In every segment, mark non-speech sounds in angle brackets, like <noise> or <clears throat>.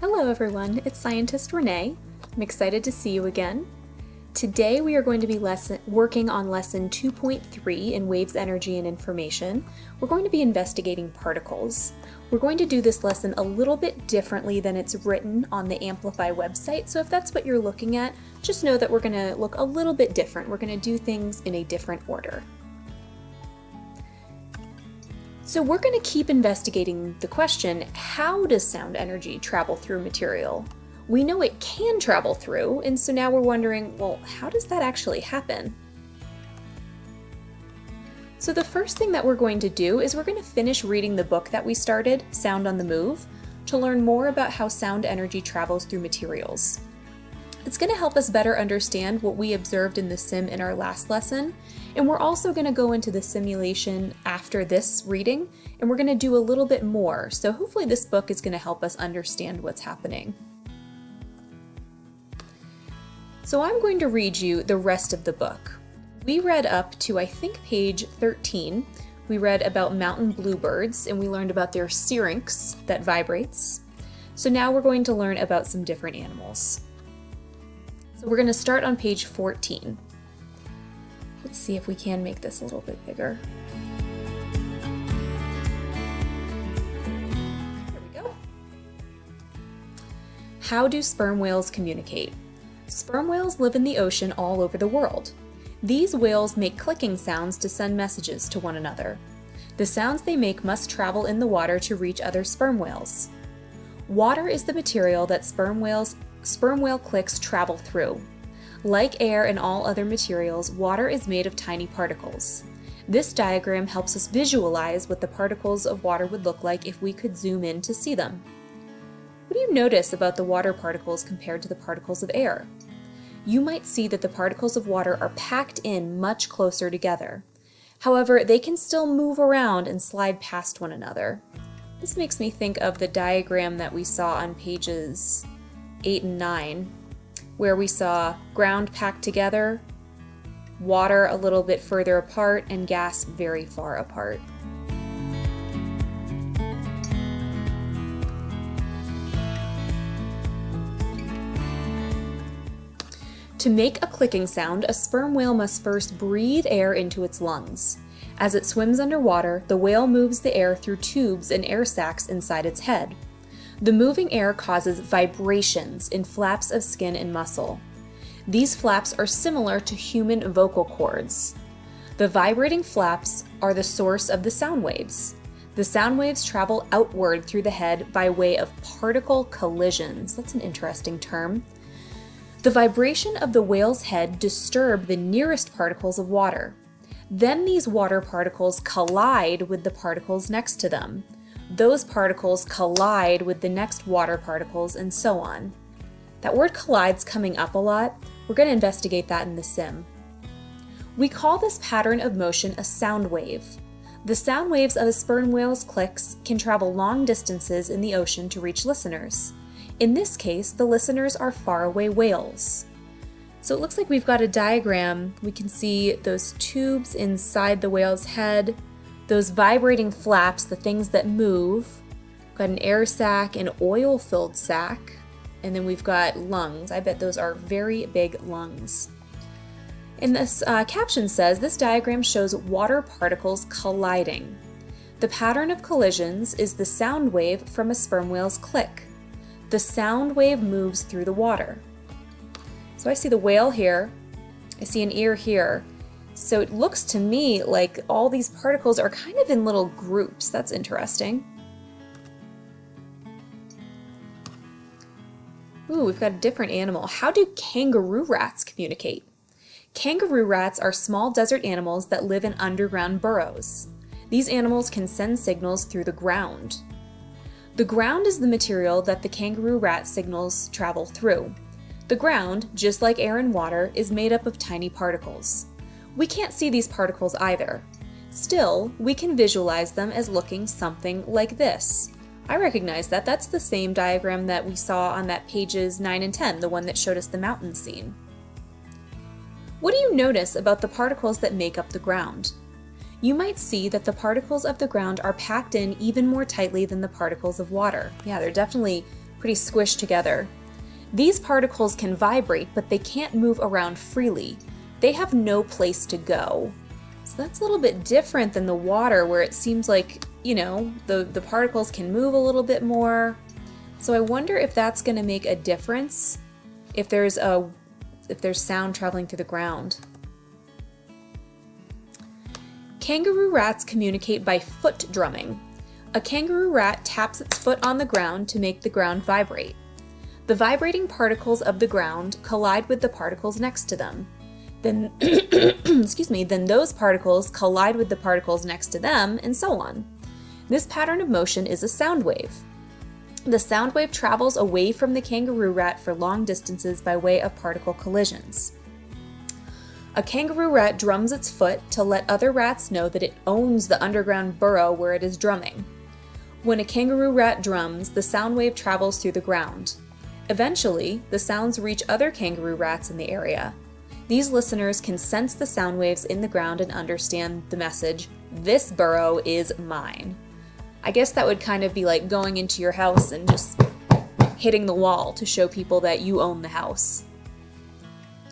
Hello everyone, it's Scientist Renee. I'm excited to see you again. Today we are going to be lesson, working on lesson 2.3 in Waves, Energy, and Information. We're going to be investigating particles. We're going to do this lesson a little bit differently than it's written on the Amplify website, so if that's what you're looking at, just know that we're going to look a little bit different. We're going to do things in a different order. So we're going to keep investigating the question, how does sound energy travel through material? We know it can travel through, and so now we're wondering, well, how does that actually happen? So the first thing that we're going to do is we're going to finish reading the book that we started, Sound on the Move, to learn more about how sound energy travels through materials. It's going to help us better understand what we observed in the sim in our last lesson, and we're also going to go into the simulation after this reading, and we're going to do a little bit more, so hopefully this book is going to help us understand what's happening. So I'm going to read you the rest of the book. We read up to, I think, page 13. We read about mountain bluebirds, and we learned about their syrinx that vibrates. So now we're going to learn about some different animals. So we're going to start on page 14. Let's see if we can make this a little bit bigger. There we go. How do sperm whales communicate? Sperm whales live in the ocean all over the world. These whales make clicking sounds to send messages to one another. The sounds they make must travel in the water to reach other sperm whales. Water is the material that sperm whales sperm whale clicks travel through. Like air and all other materials, water is made of tiny particles. This diagram helps us visualize what the particles of water would look like if we could zoom in to see them. What do you notice about the water particles compared to the particles of air? You might see that the particles of water are packed in much closer together. However, they can still move around and slide past one another. This makes me think of the diagram that we saw on pages 8 and 9, where we saw ground packed together, water a little bit further apart, and gas very far apart. To make a clicking sound, a sperm whale must first breathe air into its lungs. As it swims underwater, the whale moves the air through tubes and air sacs inside its head. The moving air causes vibrations in flaps of skin and muscle. These flaps are similar to human vocal cords. The vibrating flaps are the source of the sound waves. The sound waves travel outward through the head by way of particle collisions. That's an interesting term. The vibration of the whale's head disturb the nearest particles of water. Then these water particles collide with the particles next to them those particles collide with the next water particles and so on. That word collide's coming up a lot. We're going to investigate that in the sim. We call this pattern of motion a sound wave. The sound waves of a sperm whale's clicks can travel long distances in the ocean to reach listeners. In this case, the listeners are faraway whales. So it looks like we've got a diagram. We can see those tubes inside the whale's head, those vibrating flaps, the things that move. Got an air sac, an oil-filled sac, and then we've got lungs. I bet those are very big lungs. And this uh, caption says, this diagram shows water particles colliding. The pattern of collisions is the sound wave from a sperm whale's click. The sound wave moves through the water. So I see the whale here, I see an ear here, so it looks to me like all these particles are kind of in little groups. That's interesting. Ooh, we've got a different animal. How do kangaroo rats communicate? Kangaroo rats are small desert animals that live in underground burrows. These animals can send signals through the ground. The ground is the material that the kangaroo rat signals travel through. The ground, just like air and water, is made up of tiny particles. We can't see these particles either. Still, we can visualize them as looking something like this. I recognize that. That's the same diagram that we saw on that pages 9 and 10, the one that showed us the mountain scene. What do you notice about the particles that make up the ground? You might see that the particles of the ground are packed in even more tightly than the particles of water. Yeah, they're definitely pretty squished together. These particles can vibrate, but they can't move around freely. They have no place to go. So that's a little bit different than the water where it seems like, you know, the, the particles can move a little bit more. So I wonder if that's going to make a difference if there's a if there's sound traveling through the ground. Kangaroo rats communicate by foot drumming. A kangaroo rat taps its foot on the ground to make the ground vibrate. The vibrating particles of the ground collide with the particles next to them. Then, <clears throat> excuse me, then those particles collide with the particles next to them, and so on. This pattern of motion is a sound wave. The sound wave travels away from the kangaroo rat for long distances by way of particle collisions. A kangaroo rat drums its foot to let other rats know that it owns the underground burrow where it is drumming. When a kangaroo rat drums, the sound wave travels through the ground. Eventually, the sounds reach other kangaroo rats in the area. These listeners can sense the sound waves in the ground and understand the message, this burrow is mine. I guess that would kind of be like going into your house and just hitting the wall to show people that you own the house.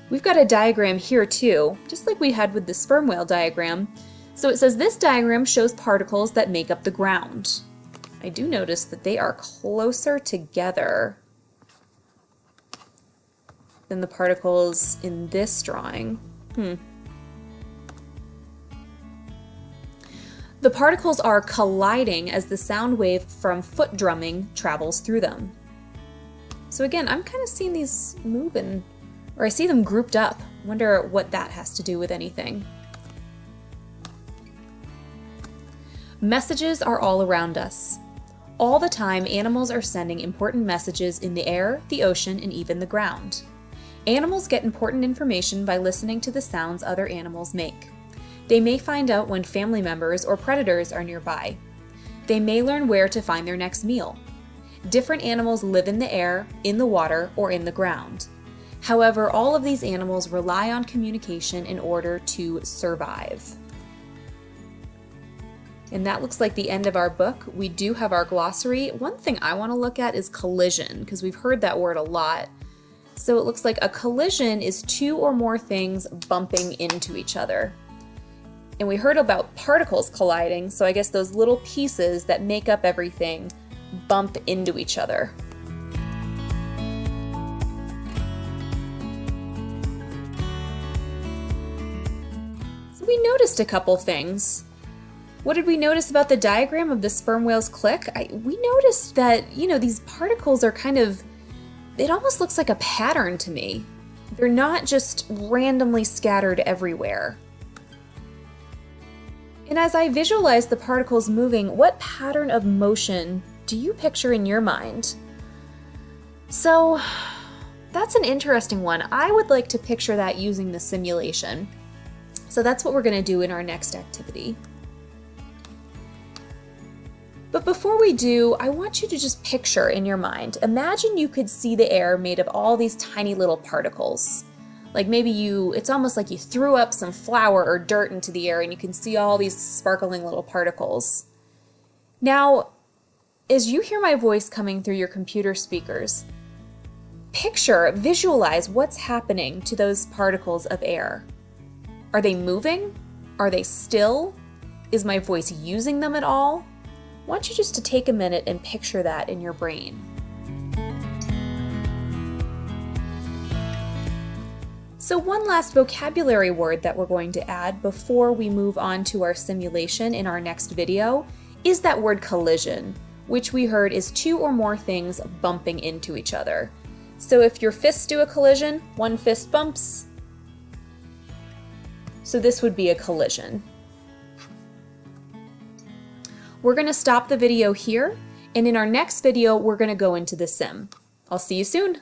We've got a diagram here too, just like we had with the sperm whale diagram. So it says this diagram shows particles that make up the ground. I do notice that they are closer together than the particles in this drawing. Hmm. The particles are colliding as the sound wave from foot drumming travels through them. So again, I'm kind of seeing these moving, or I see them grouped up. Wonder what that has to do with anything. Messages are all around us. All the time, animals are sending important messages in the air, the ocean, and even the ground. Animals get important information by listening to the sounds other animals make. They may find out when family members or predators are nearby. They may learn where to find their next meal. Different animals live in the air, in the water, or in the ground. However, all of these animals rely on communication in order to survive. And that looks like the end of our book. We do have our glossary. One thing I want to look at is collision, because we've heard that word a lot. So it looks like a collision is two or more things bumping into each other. And we heard about particles colliding, so I guess those little pieces that make up everything bump into each other. So we noticed a couple things. What did we notice about the diagram of the sperm whale's click? I, we noticed that, you know, these particles are kind of, it almost looks like a pattern to me. They're not just randomly scattered everywhere. And as I visualize the particles moving, what pattern of motion do you picture in your mind? So that's an interesting one. I would like to picture that using the simulation. So that's what we're gonna do in our next activity. But before we do, I want you to just picture in your mind, imagine you could see the air made of all these tiny little particles. Like maybe you, it's almost like you threw up some flour or dirt into the air and you can see all these sparkling little particles. Now, as you hear my voice coming through your computer speakers, picture, visualize what's happening to those particles of air. Are they moving? Are they still? Is my voice using them at all? Want you just to take a minute and picture that in your brain. So one last vocabulary word that we're going to add before we move on to our simulation in our next video is that word collision, which we heard is two or more things bumping into each other. So if your fists do a collision, one fist bumps. So this would be a collision. We're going to stop the video here, and in our next video, we're going to go into the sim. I'll see you soon.